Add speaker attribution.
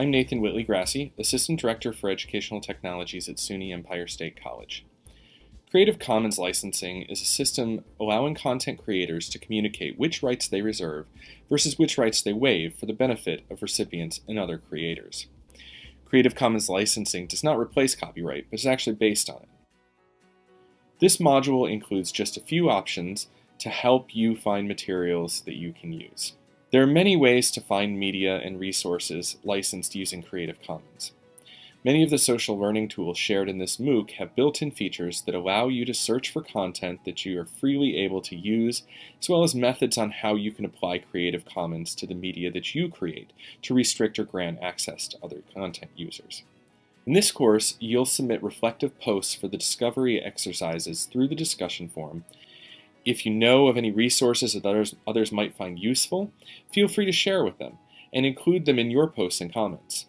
Speaker 1: I'm Nathan Whitley Grassi, Assistant Director for Educational Technologies at SUNY Empire State College. Creative Commons licensing is a system allowing content creators to communicate which rights they reserve versus which rights they waive for the benefit of recipients and other creators. Creative Commons licensing does not replace copyright, but is actually based on it. This module includes just a few options to help you find materials that you can use. There are many ways to find media and resources licensed using Creative Commons. Many of the social learning tools shared in this MOOC have built-in features that allow you to search for content that you are freely able to use, as well as methods on how you can apply Creative Commons to the media that you create to restrict or grant access to other content users. In this course, you'll submit reflective posts for the discovery exercises through the discussion forum if you know of any resources that others, others might find useful, feel free to share with them and include them in your posts and comments.